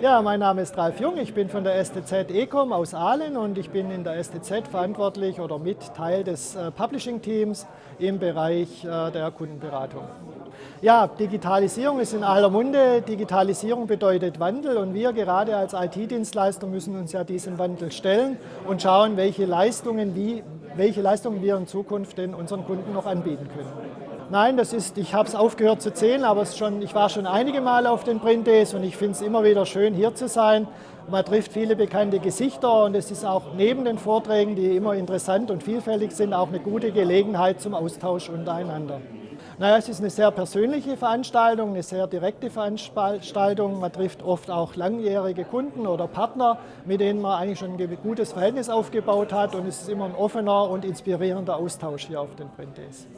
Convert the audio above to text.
Ja, mein Name ist Ralf Jung, ich bin von der STZ Ecom aus Aalen und ich bin in der STZ verantwortlich oder mit Teil des äh, Publishing-Teams im Bereich äh, der Kundenberatung. Ja, Digitalisierung ist in aller Munde. Digitalisierung bedeutet Wandel und wir gerade als IT-Dienstleister müssen uns ja diesem Wandel stellen und schauen, welche Leistungen, wie, welche Leistungen wir in Zukunft den unseren Kunden noch anbieten können. Nein, das ist, ich habe es aufgehört zu zählen, aber schon, ich war schon einige Male auf den Print Days und ich finde es immer wieder schön, hier zu sein. Man trifft viele bekannte Gesichter und es ist auch neben den Vorträgen, die immer interessant und vielfältig sind, auch eine gute Gelegenheit zum Austausch untereinander. Naja, es ist eine sehr persönliche Veranstaltung, eine sehr direkte Veranstaltung. Man trifft oft auch langjährige Kunden oder Partner, mit denen man eigentlich schon ein gutes Verhältnis aufgebaut hat und es ist immer ein offener und inspirierender Austausch hier auf den Print Days.